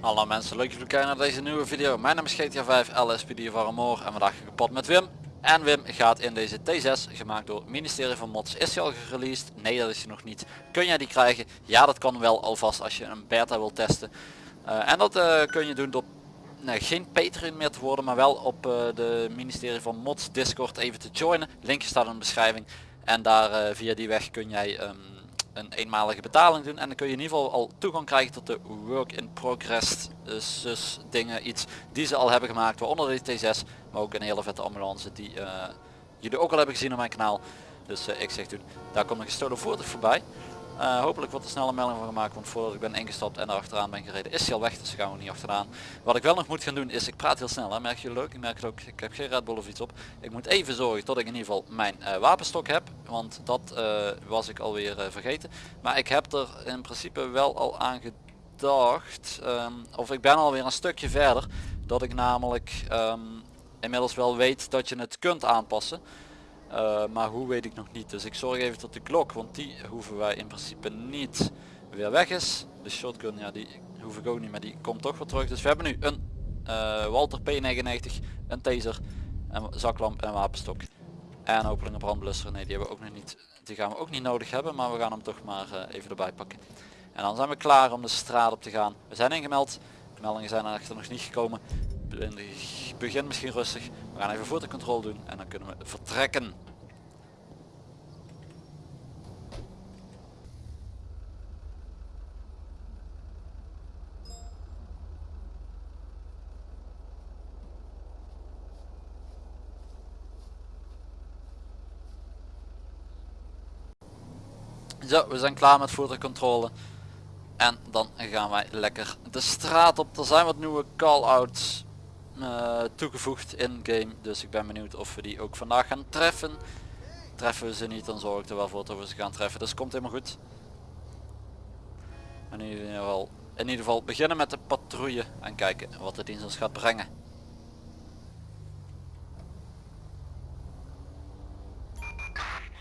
Hallo mensen, leuk jullie kijken naar deze nieuwe video. Mijn naam is GTA 5 LSPD van Amor en vandaag pad met Wim. En Wim gaat in deze T6, gemaakt door het ministerie van Mods. Is hij al gereleased? Nee dat is hij nog niet. Kun jij die krijgen? Ja dat kan wel alvast als je een beta wil testen. Uh, en dat uh, kun je doen door nee, geen Patreon meer te worden, maar wel op uh, de ministerie van Mods Discord even te joinen. Linkje staat in de beschrijving. En daar via die weg kun jij um, een eenmalige betaling doen. En dan kun je in ieder geval al toegang krijgen tot de work in progress dus dingen. Iets die ze al hebben gemaakt waaronder de T6 maar ook een hele vette ambulance die uh, jullie ook al hebben gezien op mijn kanaal. Dus uh, ik zeg toen daar komt een gestolen voertuig voorbij uh, hopelijk wordt er snel een melding van gemaakt, want voordat ik ben ingestapt en er achteraan ben gereden is hij al weg, dus gaan we niet achteraan. Wat ik wel nog moet gaan doen is, ik praat heel snel, hè, merk je leuk, ik merk het ook, ik heb geen Red Bull of iets op. Ik moet even zorgen tot ik in ieder geval mijn uh, wapenstok heb, want dat uh, was ik alweer vergeten. Maar ik heb er in principe wel al aan gedacht, um, of ik ben alweer een stukje verder, dat ik namelijk um, inmiddels wel weet dat je het kunt aanpassen. Uh, maar hoe weet ik nog niet. Dus ik zorg even tot de klok, want die hoeven wij in principe niet weer weg is. De shotgun, ja die hoef ik ook niet, maar die komt toch weer terug. Dus we hebben nu een uh, Walter P99, een taser, een zaklamp en een wapenstok. En hopelijk een brandblusser. Nee, die hebben we ook nog niet. Die gaan we ook niet nodig hebben, maar we gaan hem toch maar uh, even erbij pakken. En dan zijn we klaar om de straat op te gaan. We zijn ingemeld. De meldingen zijn echter nog niet gekomen. Begin misschien rustig. We gaan even voertuigcontrole doen en dan kunnen we vertrekken. Zo, we zijn klaar met voertuigcontrole. En dan gaan wij lekker de straat op. Er zijn wat nieuwe call-outs uh, toegevoegd in game. Dus ik ben benieuwd of we die ook vandaag gaan treffen. Treffen we ze niet, dan zorg ik er wel voor dat we ze gaan treffen. Dus komt helemaal goed. In ieder geval, in ieder geval beginnen met de patrouille en kijken wat de dienst ons gaat brengen.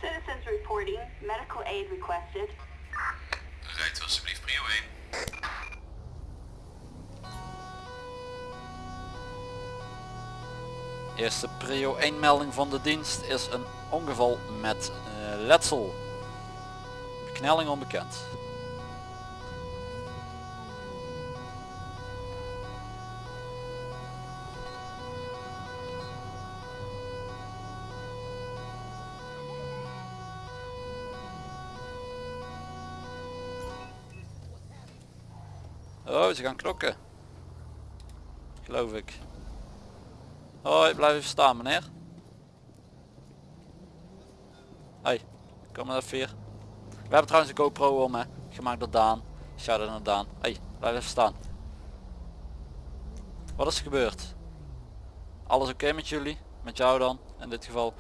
Citizens reporting, medical aid requested. Eerste prio 1 melding van de dienst is een ongeval met uh, letsel. Beknelling onbekend. Oh, ze gaan klokken. Geloof ik. Hoi, blijf even staan meneer. Hoi, kom maar even hier. We hebben trouwens een GoPro om hè. Gemaakt door Daan. Shout out naar Daan. Hoi, blijf even staan. Wat is er gebeurd? Alles oké met jullie? Met jou dan, in dit geval.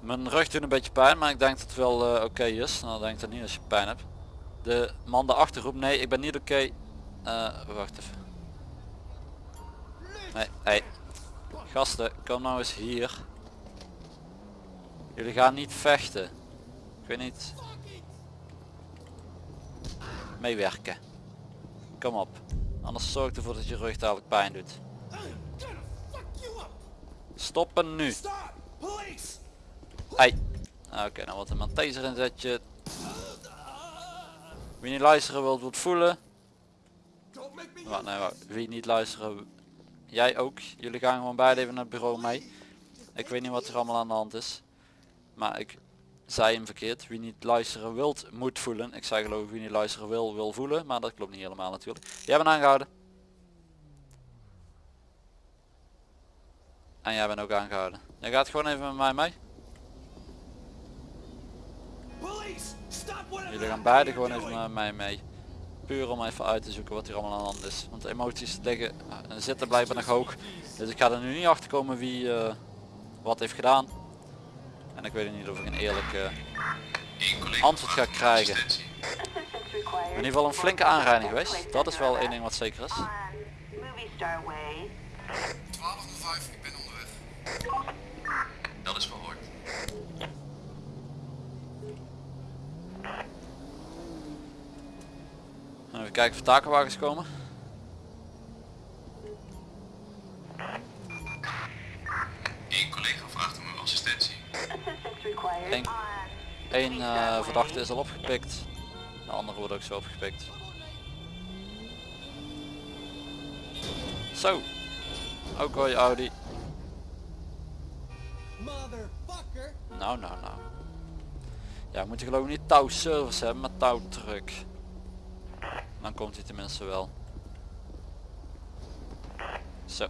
Mijn rug doet een beetje pijn, maar ik denk dat het wel uh, oké is. Nou, denk ik dat niet als je pijn hebt. De man daarachter roept, nee, ik ben niet oké. Uh, wacht even. Nee, hey, Gasten, kom nou eens hier. Jullie gaan niet vechten. Ik weet niet. Meewerken. Kom op. Anders zorg ervoor dat je rug dadelijk pijn doet. Stoppen nu. Hey. Oké, okay, nou wat een man taser inzetje. Wie niet luisteren wilt, wilt voelen. Wat, nee, wie niet luisteren Jij ook. Jullie gaan gewoon beide even naar het bureau mee. Ik weet niet wat er allemaal aan de hand is. Maar ik zei hem verkeerd. Wie niet luisteren wilt, moet voelen. Ik zei geloof ik wie niet luisteren wil, wil voelen. Maar dat klopt niet helemaal natuurlijk. Jij bent aangehouden. En jij bent ook aangehouden. Jij gaat gewoon even met mij mee. Jullie gaan beide gewoon even met mij mee puur om even uit te zoeken wat hier allemaal aan de hand is. Want de emoties liggen, zitten blijkbaar nog hoog. Dus ik ga er nu niet achter komen wie uh, wat heeft gedaan. En ik weet niet of ik een eerlijk uh, antwoord ga krijgen. In ieder geval een flinke aanrijding geweest. Dat is wel één ding wat zeker is. kijken of takenwagens komen. Eén collega vraagt om assistentie. Eén, eh, verdachte is al opgepikt. De andere wordt ook zo opgepikt. Zo. Ook hoor je Audi. Nou, nou, nou. Ja, moet je geloof ik niet touw service hebben, maar touwtruck. Dan komt hij tenminste wel. Zo.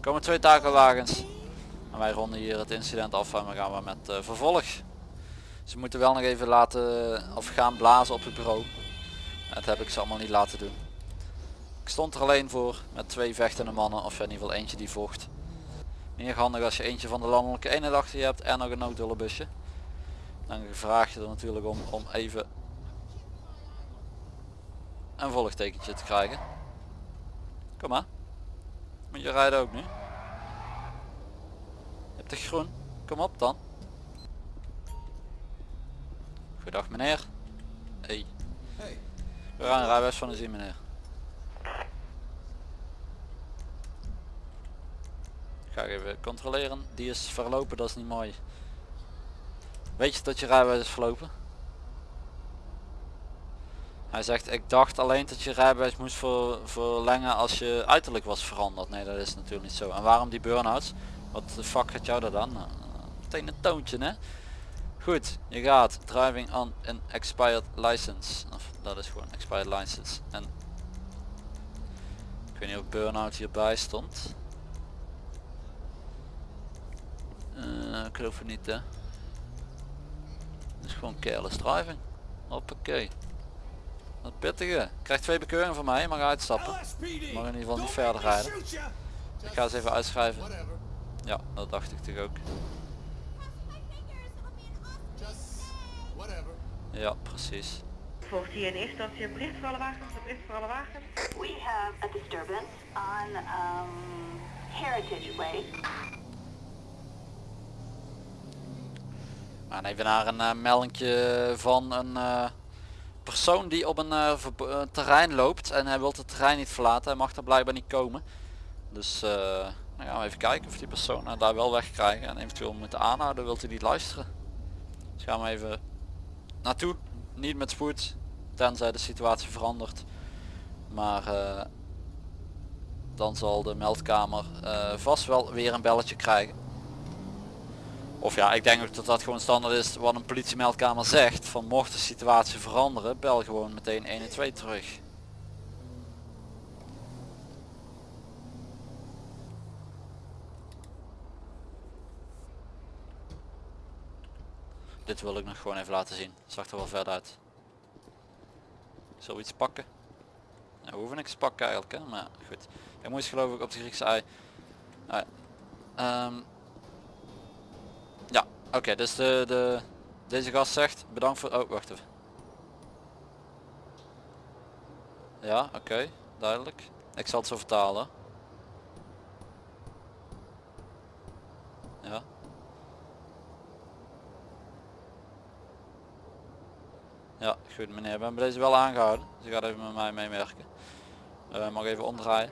Komen twee takelwagens. En wij ronden hier het incident af en we gaan we met eh, vervolg. Ze moeten wel nog even laten of gaan blazen op het bureau. Dat heb ik ze allemaal niet laten doen. Ik stond er alleen voor met twee vechtende mannen of in ieder geval eentje die vocht. Meer handig als je eentje van de landelijke eenheid achter je hebt en nog een noodhulpbusje. Dan vraag je er natuurlijk om om even een volgtekentje te krijgen. Kom maar. Moet je rijden ook nu? Je hebt de groen. Kom op dan. Goedendag meneer. Hey. Hey. We gaan een rijbewijs van u zien meneer. Ga ik even controleren. Die is verlopen, dat is niet mooi. Weet je dat je rijbewijs is verlopen? Hij zegt ik dacht alleen dat je rijbewijs moest ver, verlengen als je uiterlijk was veranderd. Nee dat is natuurlijk niet zo. En waarom die burn-outs? Wat de fuck gaat jou dat dan? Nou, meteen een toontje hè? Goed, je gaat driving on an expired license. Of dat is gewoon expired license. En ik weet niet of burn-out hierbij stond. Uh, ik geloof het niet hè. Het is gewoon careless driving. Hoppakee. Wat pittige. Krijgt twee bekeuringen van mij, mag uitstappen. Mag in ieder geval niet verder rijden. Ik ga eens even uitschrijven. Ja, dat dacht ik toch ook. Ja, precies. Volgt hier in eerste instantie een bericht voor alle wagens, een bericht voor alle wagens. We have a disturbance on um, Heritage Way. We gaan even naar een uh, van een uh, persoon die op een uh, terrein loopt en hij wil het terrein niet verlaten. Hij mag er blijkbaar niet komen. Dus dan gaan we even kijken of die persoon daar wel wegkrijgen en eventueel moeten aanhouden. Wilt hij niet luisteren? Dus gaan we even naartoe. Niet met spoed, tenzij de situatie verandert. Maar dan zal de meldkamer vast wel weer een belletje krijgen. Of ja, ik denk ook dat dat gewoon standaard is wat een politiemeldkamer zegt. Van mocht de situatie veranderen, bel gewoon meteen 112 terug. Dit wil ik nog gewoon even laten zien. Zag er wel verder uit. Zoiets pakken? Ja, we hoeven niks pakken eigenlijk, hè? maar goed. Ik moest geloof ik op de Griekse ei. Oké, dus de, de, deze gast zegt bedankt voor... Oh, wacht even. Ja, oké, duidelijk. Ik zal het zo vertalen. Ja. Ja, goed meneer, we hebben deze wel aangehouden. Dus gaat even met mij meewerken. Uh, mag even omdraaien.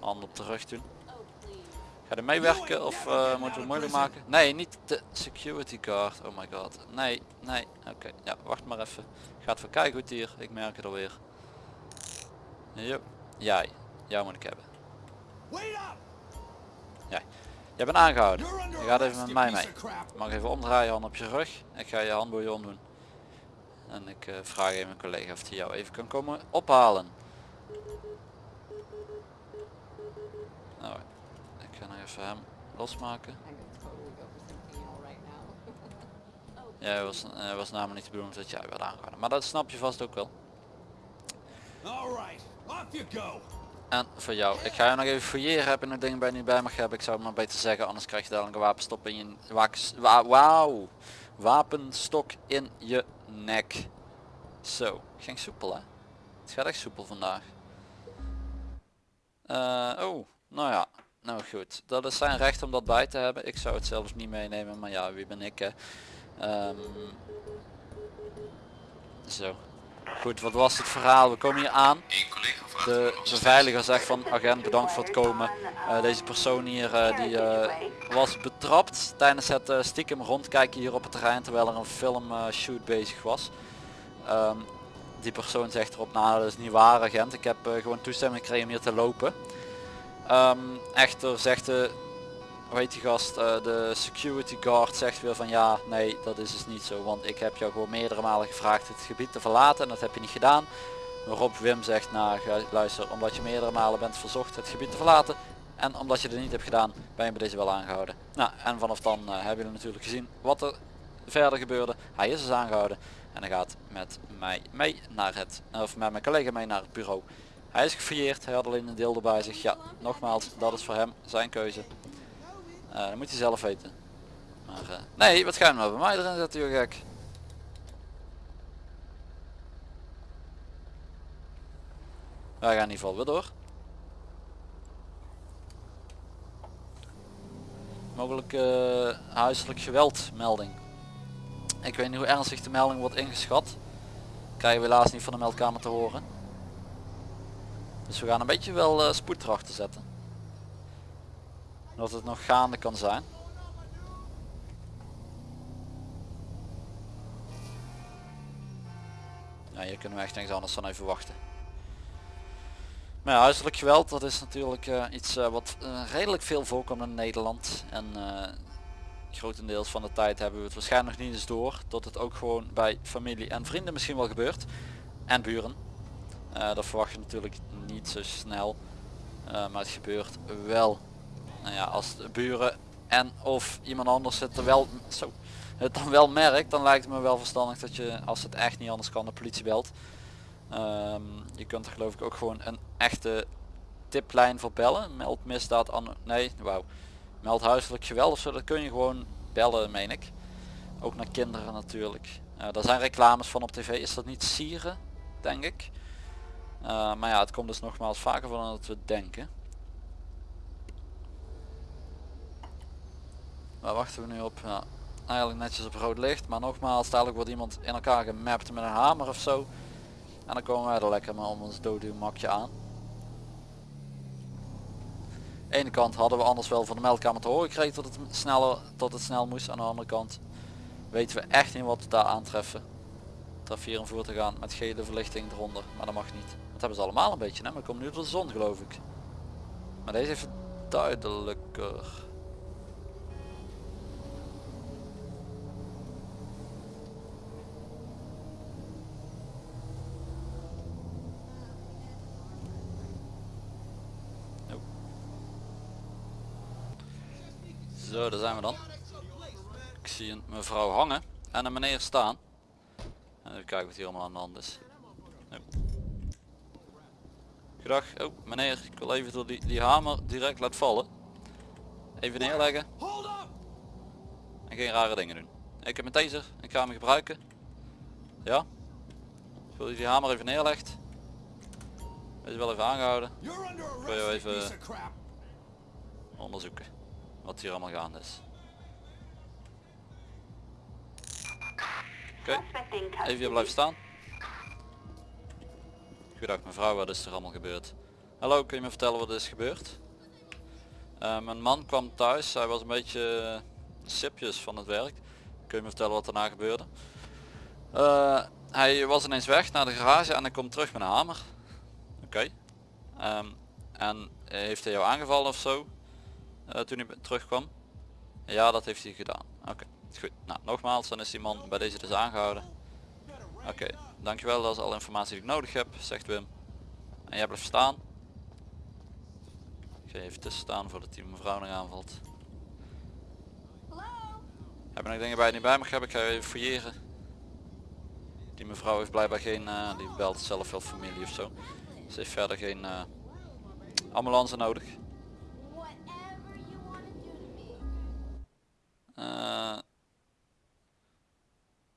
Hand op de rug doen. Ga er meewerken of uh, moeten we moeilijk maken? Nee, niet de security card. Oh my god. Nee, nee. Oké, ja, wacht maar even. Ik ga even kijken goed hier. Ik merk het alweer. Jo. Jij. Jou moet ik hebben. Jij. Jij bent aangehouden. Je gaat even met mij mee. Je mag even omdraaien, hand op je rug. Ik ga je handboeien omdoen. En ik uh, vraag even mijn collega of hij jou even kan komen ophalen. Nou, even hem losmaken. Ja, het was, uh, was namelijk niet de bedoeling dat jij werd aangehouden. Maar dat snap je vast ook wel. En voor jou. Ik ga je nog even fouilleren. Heb je nog dingen bij je niet bij mag hebben? Ik zou het maar beter zeggen. Anders krijg je dadelijk een wapenstop in je... Wa Wauw. Wapenstok in je nek. Zo. Ging soepel hè. Het gaat echt soepel vandaag. Uh, oh. Nou ja. Nou goed, dat is zijn recht om dat bij te hebben. Ik zou het zelfs niet meenemen, maar ja, wie ben ik hè. Um, zo. Goed, wat was het verhaal? We komen hier aan. De beveiliger zegt van agent bedankt voor het komen. Eh, deze persoon hier eh, die eh, was betrapt tijdens het stiekem rondkijken hier op het terrein terwijl er een filmshoot bezig was. Ehm, die persoon zegt erop, nou dat is niet waar agent, ik heb gewoon toestemming gekregen om hier te lopen. Ehm, echter zegt de, hoe heet die gast, eh, de security guard zegt weer van ja, nee dat is dus niet zo, want ik heb jou gewoon meerdere malen gevraagd het gebied te verlaten en dat heb je niet gedaan. Waarop Wim zegt, nou ga- luister, omdat je meerdere malen bent verzocht het gebied te verlaten en omdat je het niet hebt gedaan, ben je bij deze wel aangehouden. Nou, en vanaf dan eh, hebben jullie natuurlijk gezien wat er verder gebeurde. Hij is dus aangehouden en hij gaat met mij mee naar het, of met mijn collega mee naar het bureau. Hij is gefouilleerd, hij had alleen een deel bij zich. Ja, nogmaals, dat is voor hem zijn keuze. Eh dat moet hij zelf weten. Maar eh, nee, wat ga je nou bij mij erin zetten, joh gek? Wij gaan in ieder geval weer door. Mogelijk eh, huiselijk geweld melding. Ik weet niet hoe ernstig de melding wordt ingeschat. Krijgen we helaas niet van de meldkamer te horen. Dus we gaan een beetje wel eh, spoed erachter zetten. Dat het nog gaande kan zijn. Ja, hier kunnen we echt niks anders dan even wachten. Maar ja, huiselijk geweld, dat is natuurlijk eh, iets eh, wat redelijk veel voorkomt in Nederland. En grotendeels van de tijd hebben we het waarschijnlijk nog niet eens door. Dat het ook gewoon bij familie en vrienden misschien wel gebeurt. En buren. Eh, dat verwacht je natuurlijk niet zo snel. Eh, maar het gebeurt wel. Nou ja, als de buren en of iemand anders het er wel, zo, het dan wel merkt, dan lijkt het me wel verstandig dat je, als het echt niet anders kan, de politie belt. Ehm, je kunt er geloof ik ook gewoon een echte tiplijn voor bellen. Meld misdaad aan, nee, wauw. Meld huiselijk geweld of zo, dat kun je gewoon bellen, meen ik. Ook naar kinderen natuurlijk. Uh, daar zijn reclames van op tv, is dat niet sieren, denk ik. Uh, maar ja, het komt dus nogmaals vaker van dan dat we denken. Waar wachten we nu op? Ja, eigenlijk netjes op rood licht, maar nogmaals, dadelijk wordt iemand in elkaar gemapt met een hamer of zo. En dan komen wij er lekker maar om ons doodmakje aan. ene kant hadden we anders wel van de meldkamer te horen gekregen dat het sneller dat het snel moest. Aan de andere kant weten we echt niet wat we daar aantreffen. Traf een voer te gaan met gele verlichting eronder, maar dat mag niet. Hebben ze allemaal een beetje, hè? maar komt nu door de zon geloof ik. Maar deze het duidelijker. Zo, daar zijn we dan. Ik zie een mevrouw hangen en een meneer staan. En even kijken wat hier allemaal aan de hand is. Goedag, oh meneer, ik wil even door die, die hamer direct laten vallen. Even neerleggen. En geen rare dingen doen. Ik heb mijn taser, ik ga hem gebruiken. Ja. Ik wil die hamer even neerlegt. Wees wel even aangehouden. Ik wil jou even onderzoeken wat hier allemaal gaande is. Oké, even hier blijven staan. Goedendag mevrouw, wat is er allemaal gebeurd? Hallo, kun je me vertellen wat is gebeurd? Uh, mijn man kwam thuis, hij was een beetje sipjes van het werk. Kun je me vertellen wat daarna gebeurde? Uh, hij was ineens weg naar de garage en hij komt terug met een hamer. Oké. Um, en heeft hij jou aangevallen of zo? Toen hij terugkwam? Ja, dat heeft hij gedaan. Oké, goed. Nou, nogmaals, dan is die man bij deze dus aangehouden. Oké. Dankjewel, dat is alle informatie die ik nodig heb, zegt Wim. En jij blijft staan. Ik ga even tussen staan voordat die mevrouw nog aanvalt. Heb je nog dingen bij je niet bij mag hebben? Ik ga even fouilleren. Die mevrouw heeft blijkbaar geen, uh, die belt zelf wel familie of zo. Ze heeft verder geen uh, ambulance nodig. Uh,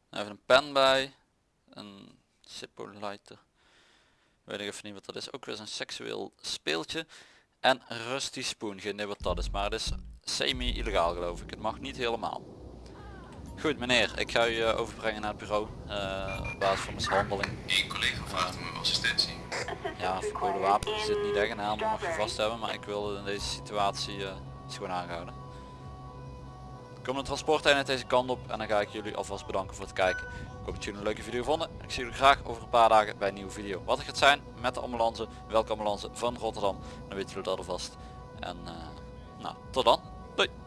even een pen bij. Lighter. Weet ik even niet wat dat is. Ook weer een seksueel speeltje. En Rusty Spoon. Geen idee wat dat is. Maar het is semi-illegaal geloof ik. Het mag niet helemaal. Goed meneer, ik ga u eh, overbrengen naar het bureau. eh, op basis van mishandeling. Eén collega vraagt om assistentie. Ja, verboden wapen zit niet echt een helemaal mag je vast hebben, maar ik wil in deze situatie eh is gewoon aangehouden. Komt een transporteenheid deze kant op en dan ga ik jullie alvast bedanken voor het kijken. Ik hoop dat jullie een leuke video vonden. Ik zie jullie graag over een paar dagen bij een nieuwe video. Wat het gaat zijn met de ambulance, welke ambulance van Rotterdam, dan weten jullie dat alvast. En eh, nou, tot dan. Doei!